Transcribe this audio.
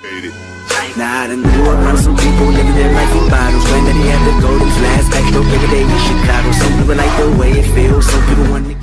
Now I done grew up around some people living their life in bottles. Granddaddy had the golden flask, back though every day in Chicago. Some people like the way it feels, some people want to